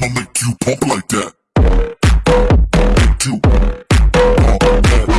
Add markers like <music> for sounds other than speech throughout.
I'ma make you pump like that. Make you pump that.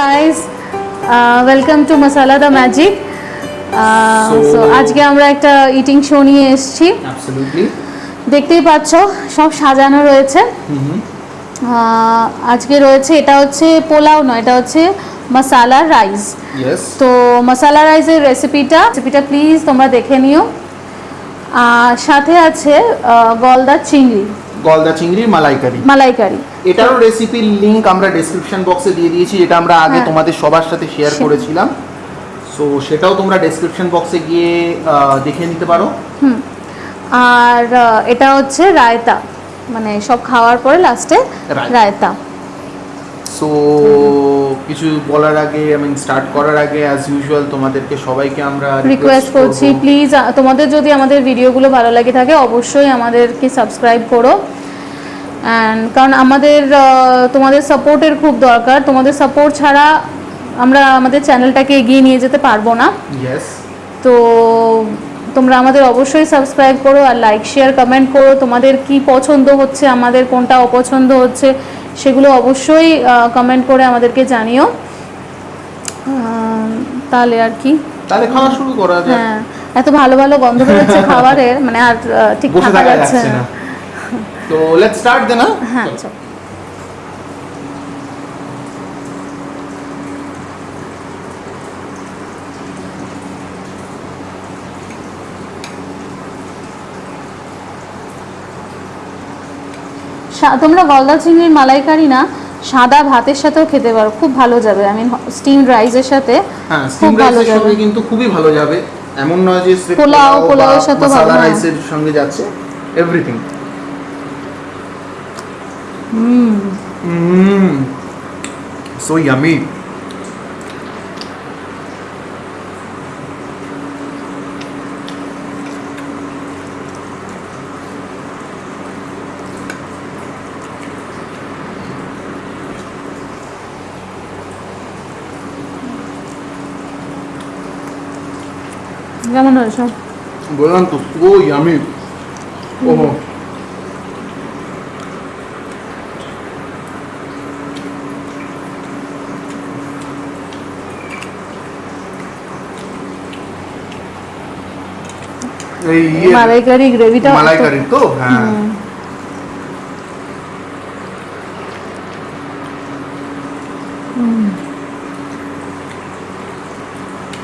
Guys welcome to Masala the magic So- so আজকে আমরা একটা eating show নিয়ে এসেছি। দেখতেই পাচ্ছ সব সাজানো রয়েছে। আহ, আজকে রয়েছে এটা হচ্ছে পোলাও নয় এটা হচ্ছে মশালা রাইস তো মশালা রাইসের রেসিপিটা রেসিপিটা প্লিজ তোমরা দেখে নিও। আর সাথে আছে আহ, গলদা চিংড়ি। গলদা চিংড়ির মালাইকারি। মালাইকারি। এটারও রেসিপির লিঙ্ক আমরা ডেসক্রিপশন বক্সে দিয়ে দিয়েছি যেটা আমরা আগে হ্যাঁ। তোমাদের সবার সাথে শেয়ার করেছিলাম। সো সেটাও তোমরা ডেসক্রিপশন বক্সে গিয়ে দেখে নিতে পারো। আর এটা হচ্ছে রায়তা। মানে সব খাওয়ার পরে লাস্টে রায়তা। রায়তা। সো কিছু বলার আগে আই মিন স্টার্ট করার আগে অ্যাজ ইউজুয়াল তোমাদেরকে সবাইকে আমরা রিকোয়েস্ট করছি প্লিজ তোমাদের যদি আমাদের ভিডিওগুলো ভালো লাগে থাকে অবশ্যই আমাদেরকে সাবস্ক্রাইব করো। অ্যান্ড কারণ আমাদের তোমাদের সাপোর্টের খুব দরকার। তোমাদের সাপোর্ট ছাড়া আমরা আমাদের চ্যানেলটাকে এগিয়ে নিয়ে যেতে পারব না। তো তোমরা আমাদের অবশ্যই সাবস্ক্রাইব করো আর লাইক শেয়ার কমেন্ট করো। তোমাদের কি পছন্দ হচ্ছে আমাদের কোনটা অপছন্দ হচ্ছে সেগুলো অবশ্যই কমেন্ট করে আমাদেরকে জানিও। তাহলে আর কি? তাহলে খাওয়া শুরু করা হ্যাঁ। এত ভালো ভালো গন্ধ বেরোচ্ছে <laughs> খাবারের মানে আর ঠিক থাকা যাচ্ছে না। তো লেটস স্টার্ট দেন হ্যাঁ তোমরা গলদা চিংড়ির মালাইকারি না সাদা ভাতের সাথেও খেতে পারো খুব ভালো যাবে। আই মিন স্টিম রাইসের সাথে হ্যাঁ খুব ভালো যাবে। কিন্তু খুবই ভালো যাবে। এমন নয় যে পোলাও, বা পোলাওয়ের সাথেও ভালো। রাইসের সঙ্গে যাচ্ছে। এভরিথিং হুম সো ইয়ামি কেমন হয়েছে বললাম তো সো ইয়ামি ওহো এই ইয়ে মালাইকারি গ্রেভিটা মালাইকারি তো হ্যাঁ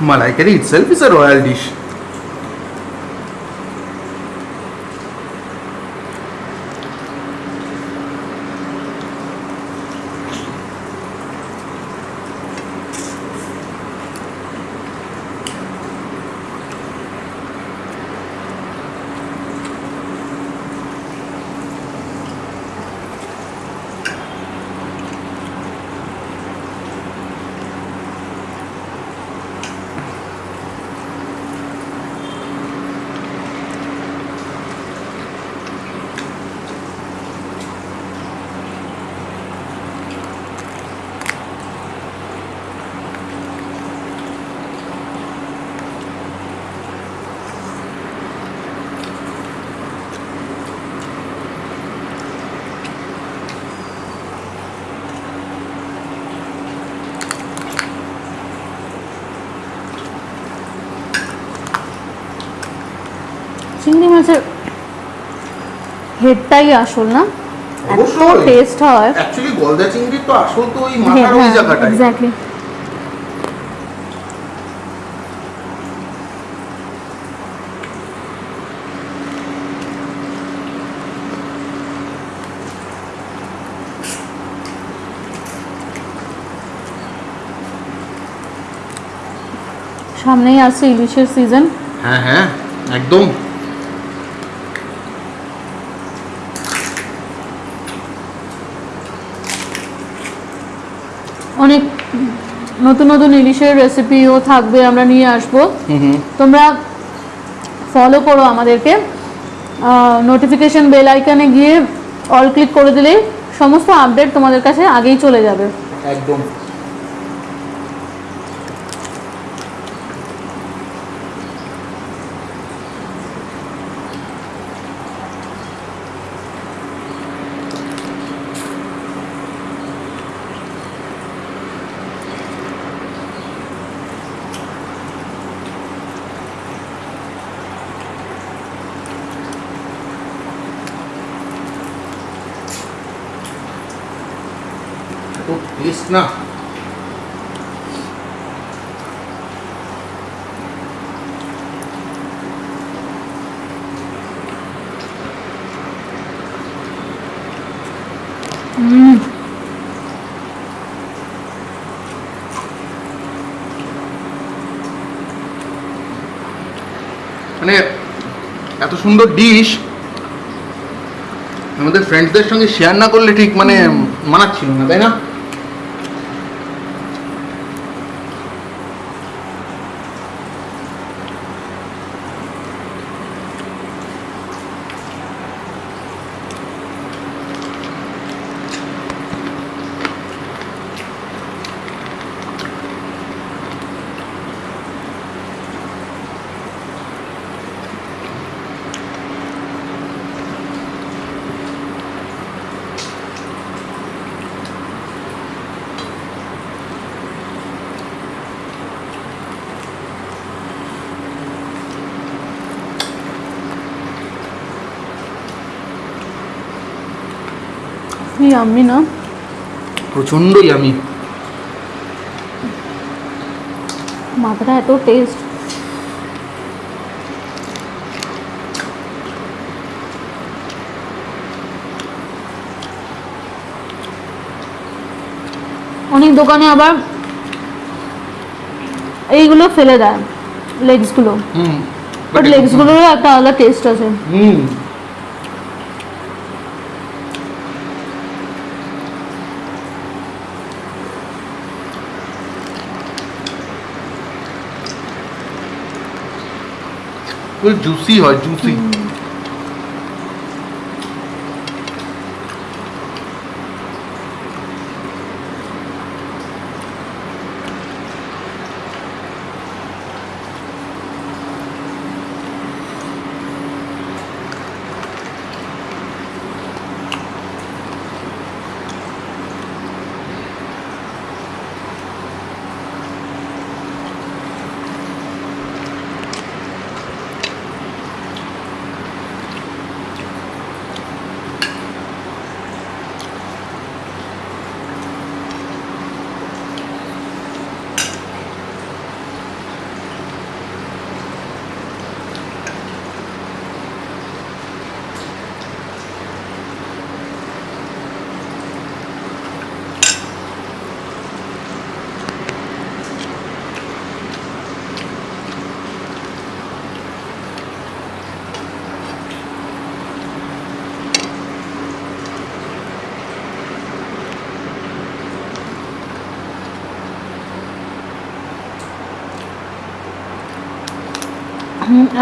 মালাইকারি itself is a royal dish চিংড়ি হেডটাই আসল না? এত টেস্ট হয়। অ্যাকচুয়ালি গলদা চিংড়ির তো আসল তো ওই মাথার ওই জায়গাটাই। এক্স্যাক্টলি সামনেই আসছে ইলিশের সিজন হ্যাঁ হ্যাঁ একদম। অনেক নতুন নতুন ইলিশের রেসিপিও থাকবে আমরা নিয়ে আসব। তোমরা ফলো করো আমাদেরকে। নোটিফিকেশন বেল আইকনে গিয়ে অল ক্লিক করে দিলেই সমস্ত আপডেট তোমাদের কাছে আগেই চলে যাবে। একদম। টেস্ট না মানে এত সুন্দর ডিশ আমাদের ফ্রেন্ডসদের সঙ্গে শেয়ার না করলে ঠিক মানে মানাচ্ছিল না, তাই না? আমি না প্রচণ্ডই আমি মাথাটা এত টেস্ট অনেক দোকানে আবার এইগুলো ফেলে দেয় লেগসগুলো হুম বাট লেগসগুলোরও একটা আলাদা টেস্ট আছে। হুম। ফুল জুসি হয় জুসি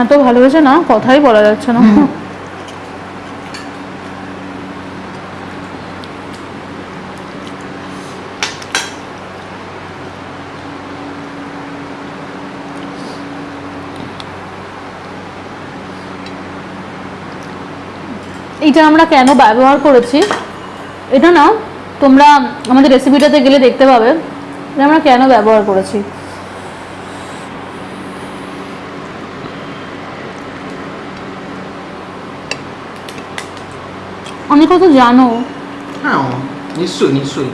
এত ভালোবেসে না কথাই বলা যাচ্ছে না। এটা আমরা কেন ব্যবহার করেছি? এটা না তোমরা আমাদের রেসিপিটাতে গেলে দেখতে পাবে যে আমরা কেন ব্যবহার করেছি। অনেক কথা জানো হ্যাঁ নিশ্চয়ই নিশ্চয়ই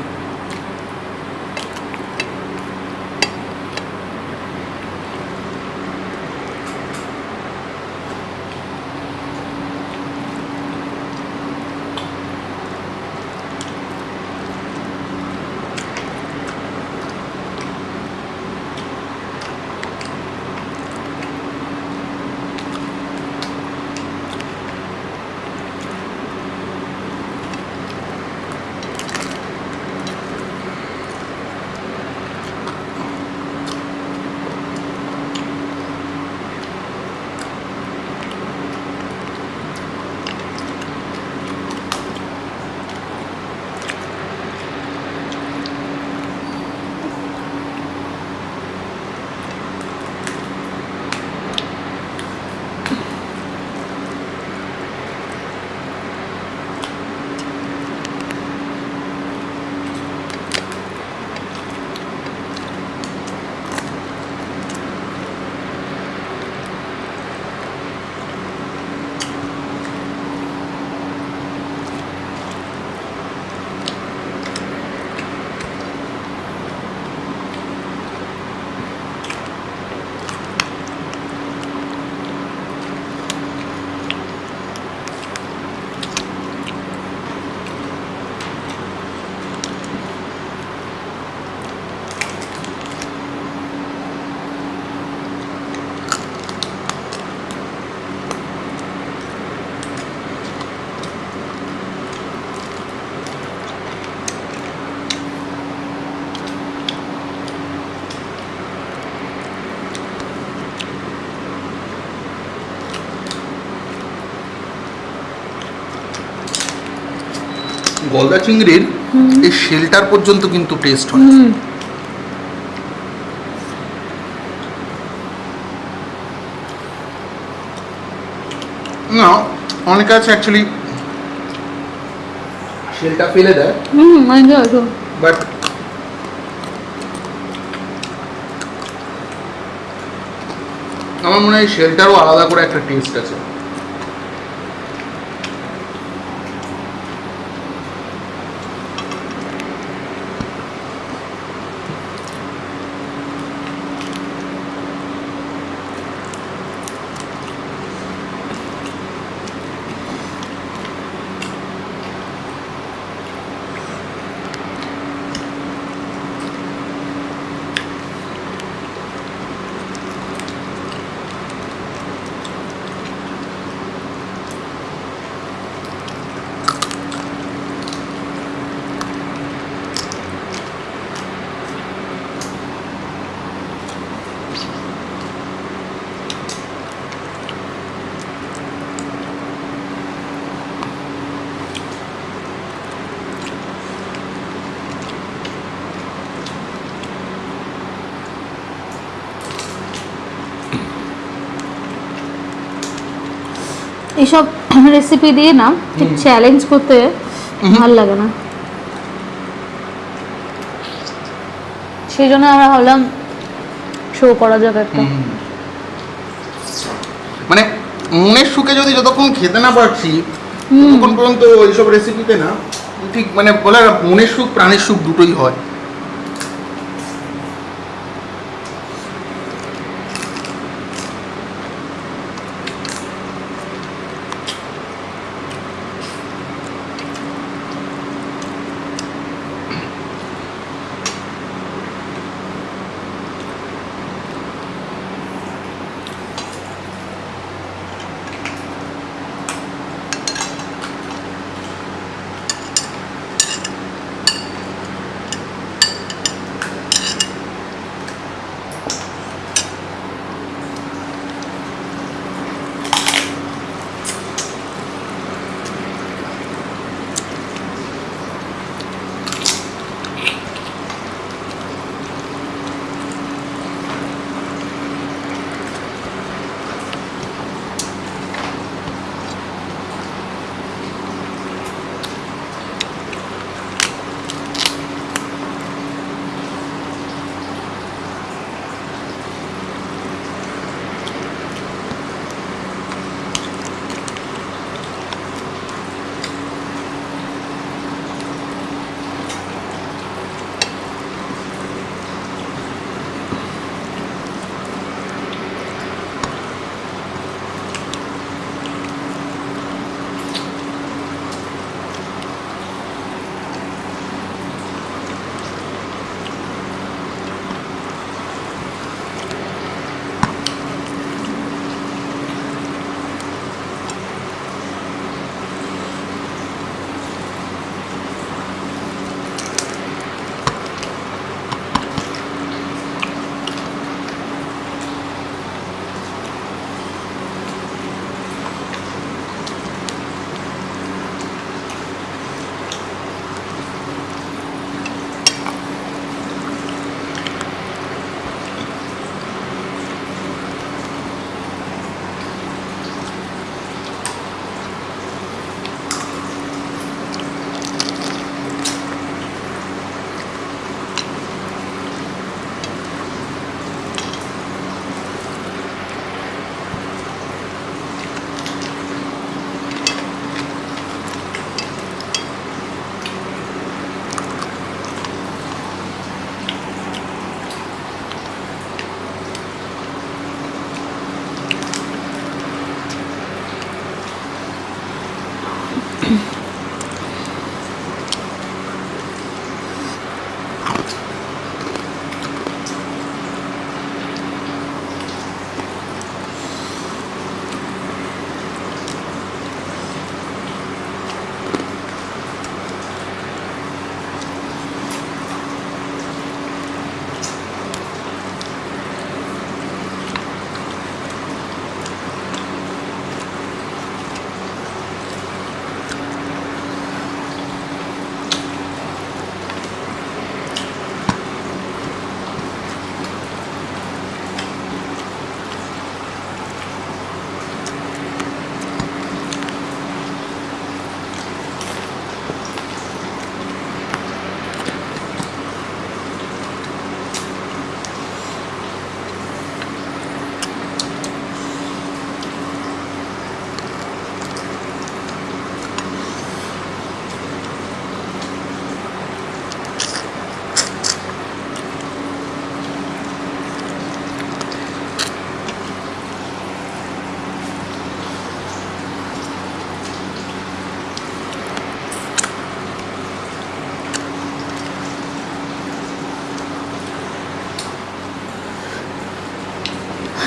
গলদা চিংড়ির এই শেলটার পর্যন্ত কিন্তু টেস্ট হয়। না অনেকে আছে অ্যাকচুয়ালি শেলটা ফেলে দেয়। বাট আমার মনে হয় শেলটারও আলাদা করে একটা টেস্ট আছে। এইসব রেসিপি দিয়ে না ঠিক চ্যালেঞ্জ করতে ভালো লাগে না। সেই জন্য আমরা ভাবলাম শো করা যাক একটা। মানে মনের সুখে যদি যতক্ষণ খেতে না পারছি ততক্ষণ পর্যন্ত এইসব রেসিপিতে না ঠিক মানে বলে মনের সুখ প্রাণের সুখ দুটোই হয়।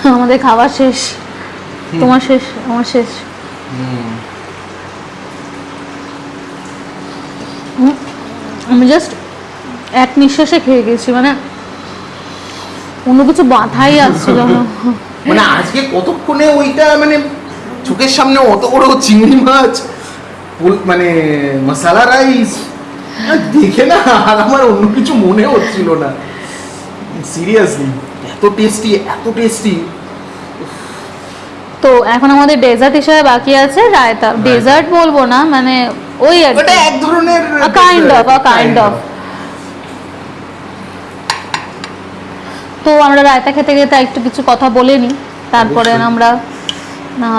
<laughs> আমাদের খাবার শেষ। তোমার শেষ? আমার শেষ। হুম, আমি জাস্ট এক নিঃশ্বাসে খেয়ে গেছি মানে অন্য কিছু বাধাই আসছিল না। <laughs> মানে আজকে কতক্ষণে ওইটা মানে চোখের সামনে অত বড় চিংড়ি মাছ মানে মশালা রাইস দেখে না আর আমার অন্য কিছু মনে হচ্ছিল না। সিরিয়াসলি এত টেস্টি এত টেস্টি তো এখন আমাদের ডেজার্ট হিসেবে বাকি আছে রায়তা ডেজার্ট বলব না মানে ওই আর ওটা এক ধরনের kind of dessert, kind of তো আমরা রায়তা খেতে খেতে একটু কিছু কথা বলে নিই তারপরে আমরা না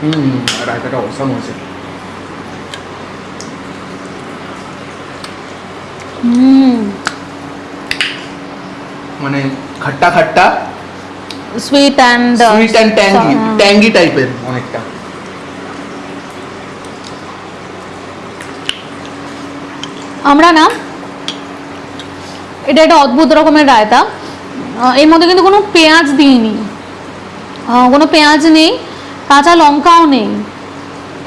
হুম রায়তাটা অসাম হয়েছে। হুম। মানে খাট্টা খাট্টা। Sweet and sweet and tangy tangy টাইপের অনেকটা। আমরা না এটা একটা অদ্ভুত রকমের রায়তা। এর মধ্যে কিন্তু কোনো পেঁয়াজ দিইনি। কোনো পেঁয়াজ নেই কাঁচা লঙ্কাও নেই।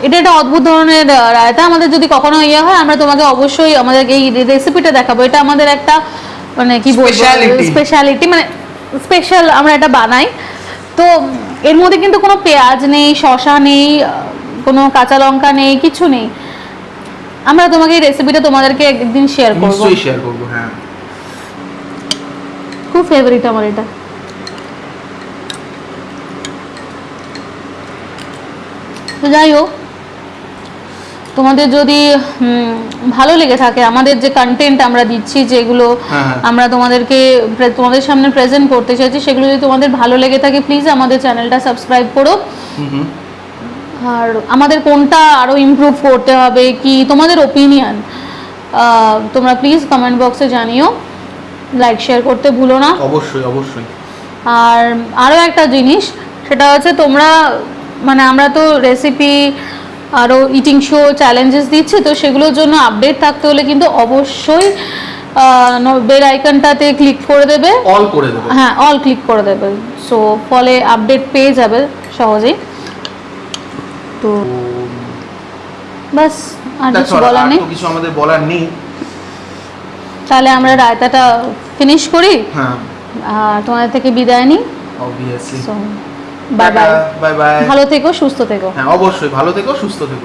এটা একটা অদ্ভুত ধরনের রায়তা। আমাদের যদি কখনো ইয়ে হয় আমরা তোমাকে অবশ্যই আমাদের এই রেসিপিটা দেখাবো। এটা আমাদের একটা মানে কি বলব স্পেশালিটি মানে স্পেশাল আমরা এটা বানাই। তো এর মধ্যে কিন্তু কোনো পেঁয়াজ নেই শশা নেই কোনো কাঁচা লঙ্কা নেই কিছু নেই। আমরা তোমাকে এই রেসিপিটা তোমাদেরকে একদিন শেয়ার করব। নিশ্চয়ই শেয়ার করব হ্যাঁ। খুব ফেভারিট আমার এটা। তো যাই হোক তোমাদের যদি ভালো লেগে থাকে আমাদের যে কন্টেন্ট আমরা দিচ্ছি যেগুলো হ্যাঁ, হ্যাঁ। আমরা তোমাদেরকে তোমাদের সামনে প্রেজেন্ট করতে চাইছি সেগুলো যদি তোমাদের ভালো লেগে থাকে প্লিজ আমাদের চ্যানেলটা সাবস্ক্রাইব করো। আর আমাদের কোনটা আরও ইমপ্রুভ করতে হবে কি তোমাদের ওপিনিয়ন তোমরা প্লিজ কমেন্ট বক্সে জানিও। লাইক শেয়ার করতে ভুলো না। অবশ্যই অবশ্যই। আর আরও একটা জিনিস সেটা হচ্ছে তোমরা মানে আমরা তো রেসিপি আরও ইটিং শো চ্যালেঞ্জেস দিচ্ছে তো সেগুলোর জন্য আপডেট থাকতে হলে কিন্তু অবশ্যই বেল আইকনটাতে ক্লিক করে দেবে। অল করে দেবে। হ্যাঁ অল ক্লিক করে দেবে। সো ফলে আপডেট পেয়ে যাবে সহজেই। তো বাস আর কিছু বলার নেই। কিছু আমাদের বলার নেই। তাহলে আমরা রায়তাটা ফিনিশ করি। হ্যাঁ। আর তোমাদের থেকে বিদায় নিই। Obviously so bye bye bye bye ভালো থেকো সুস্থ থেকো। হ্যাঁ অবশ্যই ভালো থেকো সুস্থ থেকো।